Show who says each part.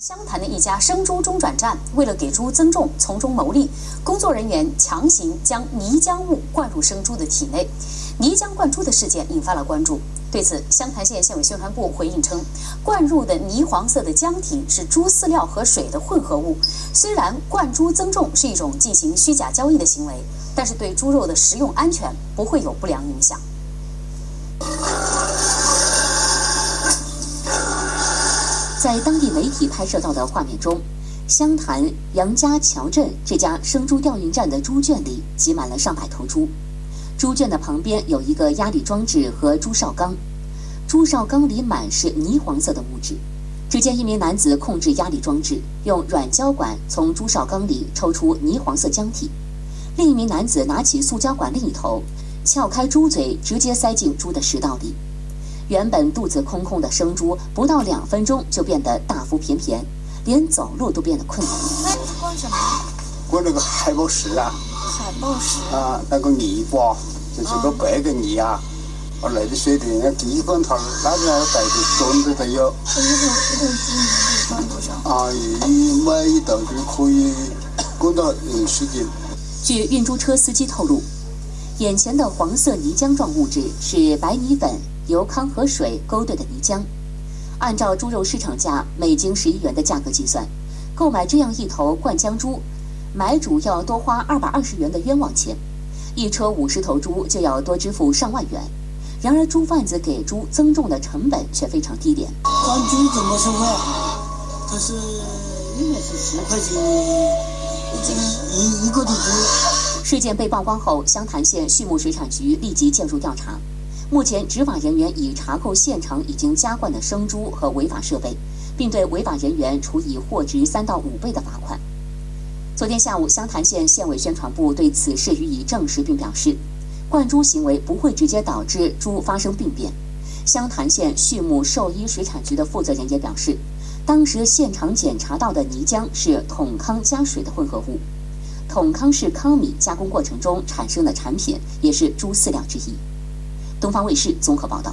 Speaker 1: 湘潭的一家生猪中转站，为了给猪增重、从中牟利，工作人员强行将泥浆物灌入生猪的体内，泥浆灌猪的事件引发了关注。对此，湘潭县县委宣传部回应称，灌入的泥黄色的浆体是猪饲料和水的混合物。虽然灌猪增重是一种进行虚假交易的行为，但是对猪肉的食用安全不会有不良影响。
Speaker 2: 在当地媒体拍摄到的画面中，湘潭杨家桥镇这家生猪调运站的猪圈里挤满了上百头猪。猪圈的旁边有一个压力装置和猪哨缸，猪哨缸里满是泥黄色的物质。只见一名男子控制压力装置，用软胶管从猪哨缸里抽出泥黄色浆体；另一名男子拿起塑胶管另一头，撬开猪嘴，直接塞进猪的食道里。原本肚子空空的生猪，不到两分钟就变得大腹便便，连走路都变得困难。
Speaker 3: 灌什么？
Speaker 4: 灌那个海豹石啊！
Speaker 3: 海豹石
Speaker 4: 啊，那个泥巴就是个白的泥啊，啊，那个水的那地方它那个带的装的都有。
Speaker 3: 一头一头猪能灌多少？
Speaker 4: 啊，一每一头就可以灌到嗯十斤。
Speaker 2: 据运猪车司机透露，眼前的黄色泥浆状物质是白泥粉。由康和水勾兑的泥浆，按照猪肉市场价每斤十一元的价格计算，购买这样一头灌浆猪，买主要多花二百二十元的冤枉钱，一车五十头猪就要多支付上万元。然而，猪贩子给猪增重的成本却非常低廉。
Speaker 5: 灌猪怎么收费啊？它是应该是十块钱一斤一一个的猪。
Speaker 2: 事件被曝光后，湘潭县畜牧水产局立即介入调查。目前，执法人员已查扣现场已经加灌的生猪和违法设备，并对违法人员处以货值三到五倍的罚款。昨天下午，湘潭县县委宣传部对此事予以证实，并表示，灌猪行为不会直接导致猪发生病变。湘潭县畜牧兽医水产局的负责人也表示，当时现场检查到的泥浆是桶糠加水的混合物，桶糠是糠米加工过程中产生的产品，也是猪饲料之一。东方卫视综合报道。